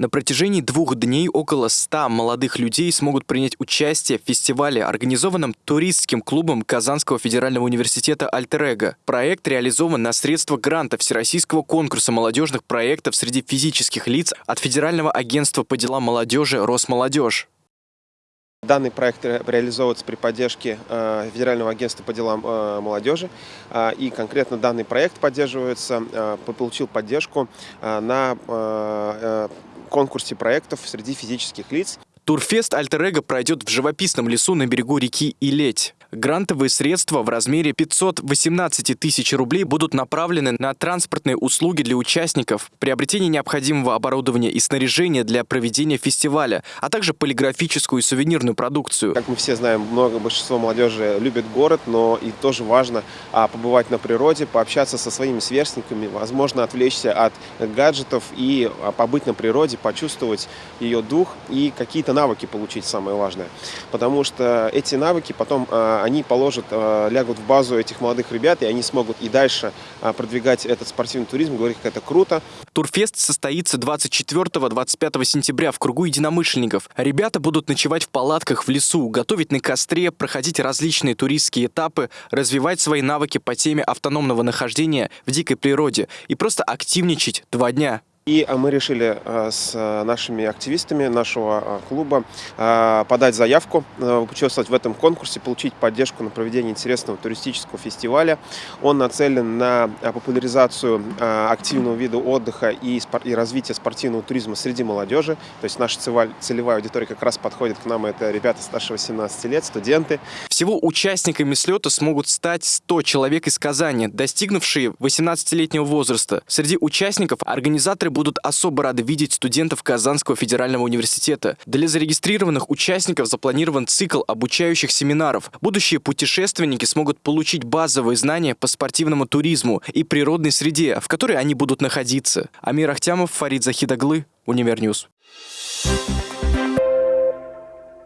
На протяжении двух дней около 100 молодых людей смогут принять участие в фестивале, организованном туристским клубом Казанского федерального университета «Альтер Проект реализован на средства гранта Всероссийского конкурса молодежных проектов среди физических лиц от Федерального агентства по делам молодежи «Росмолодежь». Данный проект реализовывается при поддержке э, Федерального агентства по делам э, молодежи. Э, и конкретно данный проект поддерживается, получил поддержку на конкурсе проектов среди физических лиц. Турфест Альтер пройдет в живописном лесу на берегу реки Илеть. Грантовые средства в размере 518 тысяч рублей будут направлены на транспортные услуги для участников, приобретение необходимого оборудования и снаряжения для проведения фестиваля, а также полиграфическую и сувенирную продукцию. Как мы все знаем, много большинство молодежи любит город, но и тоже важно а, побывать на природе, пообщаться со своими сверстниками, возможно, отвлечься от гаджетов и а, побыть на природе, почувствовать ее дух и какие-то навыки получить, самое важное. Потому что эти навыки потом а, они положат, э, лягут в базу этих молодых ребят, и они смогут и дальше э, продвигать этот спортивный туризм, говорить, как это круто. Турфест состоится 24-25 сентября в кругу единомышленников. Ребята будут ночевать в палатках в лесу, готовить на костре, проходить различные туристские этапы, развивать свои навыки по теме автономного нахождения в дикой природе и просто активничать два дня. И а, мы решили а, с а, нашими активистами нашего клуба подать заявку, участвовать в этом конкурсе, получить поддержку на проведение интересного туристического фестиваля. Он нацелен на популяризацию активного вида отдыха и развитие спортивного туризма среди молодежи. То есть наша целевая аудитория как раз подходит к нам, это ребята старше 18 лет, студенты. Всего участниками слета смогут стать 100 человек из Казани, достигнувшие 18-летнего возраста. Среди участников организаторы будут особо рады видеть студентов Казанского федерального университета. Для зарегистрированных участников запланирован цикл обучающих семинаров. Будущие путешественники смогут получить базовые знания по спортивному туризму и природной среде, в которой они будут находиться. Амир Ахтямов, Фарид Захид оглы, Univer News. Thank you